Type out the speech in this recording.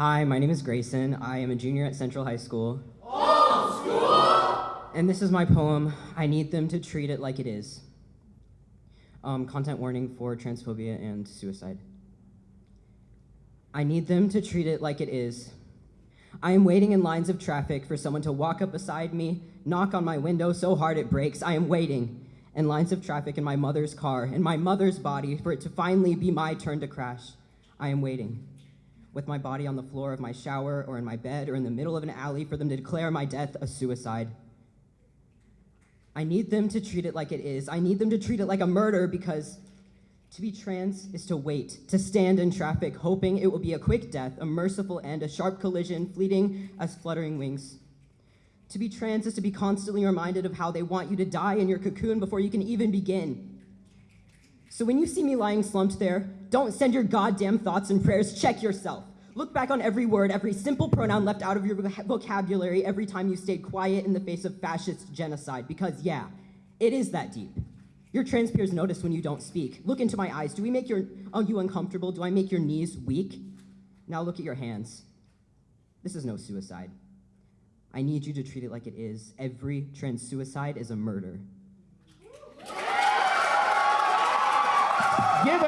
Hi, my name is Grayson. I am a junior at Central High School. Old school! And this is my poem, I Need Them to Treat It Like It Is. Um, content warning for transphobia and suicide. I need them to treat it like it is. I am waiting in lines of traffic for someone to walk up beside me, knock on my window so hard it breaks. I am waiting in lines of traffic in my mother's car, in my mother's body, for it to finally be my turn to crash. I am waiting with my body on the floor of my shower or in my bed or in the middle of an alley for them to declare my death a suicide. I need them to treat it like it is. I need them to treat it like a murder because to be trans is to wait, to stand in traffic, hoping it will be a quick death, a merciful end, a sharp collision, fleeting as fluttering wings. To be trans is to be constantly reminded of how they want you to die in your cocoon before you can even begin. So when you see me lying slumped there, don't send your goddamn thoughts and prayers, check yourself. Look back on every word, every simple pronoun left out of your vocabulary every time you stayed quiet in the face of fascist genocide, because yeah, it is that deep. Your trans peers notice when you don't speak. Look into my eyes. Do we make your, are you uncomfortable? Do I make your knees weak? Now look at your hands. This is no suicide. I need you to treat it like it is. Every trans suicide is a murder. Give